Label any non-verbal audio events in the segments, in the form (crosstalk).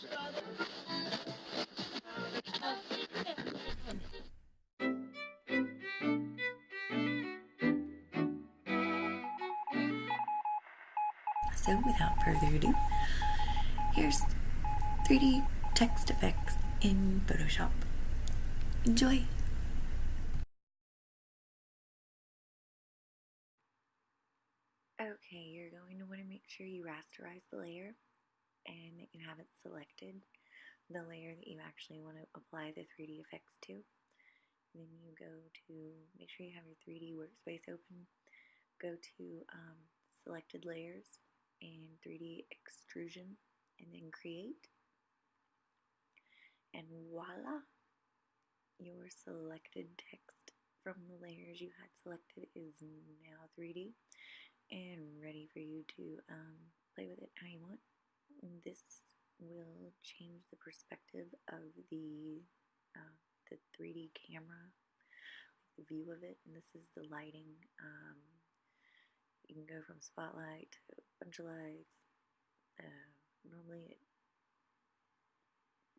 So, without further ado, here's 3D text effects in Photoshop. Enjoy! Okay, you're going to want to make sure you rasterize the layer and that you have it selected, the layer that you actually want to apply the 3D effects to. then you go to, make sure you have your 3D workspace open, go to um, selected layers and 3D extrusion and then create. And voila! Your selected text from the layers you had selected is now 3D and ready for you to um, play with it how you want. This will change the perspective of the uh, the 3D camera, the view of it, and this is the lighting. Um, you can go from spotlight to a bunch of lights. Uh, normally it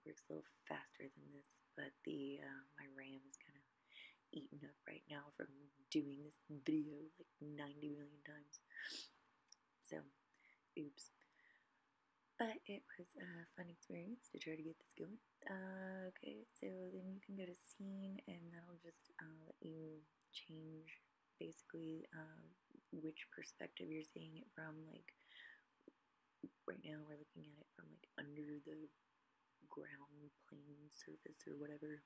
works a little faster than this, but the uh, my RAM is kind of eaten up right now from doing this video like 90 million times. So, oops. But it was a fun experience to try to get this going. Uh, okay, so then you can go to scene and that'll just uh, let you change basically uh, which perspective you're seeing it from. Like, right now we're looking at it from like under the ground plane surface or whatever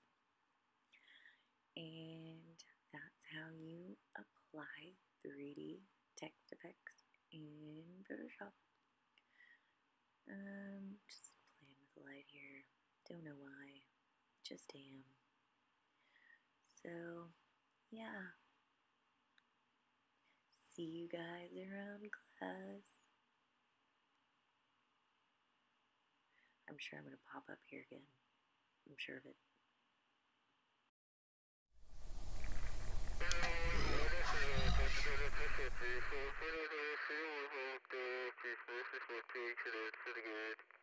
and that's how you apply 3D text effects in Photoshop. Um, just playing with the light here. Don't know why. Just am. So, yeah. See you guys around class. I'm sure I'm going to pop up here again. I'm sure of it. (laughs)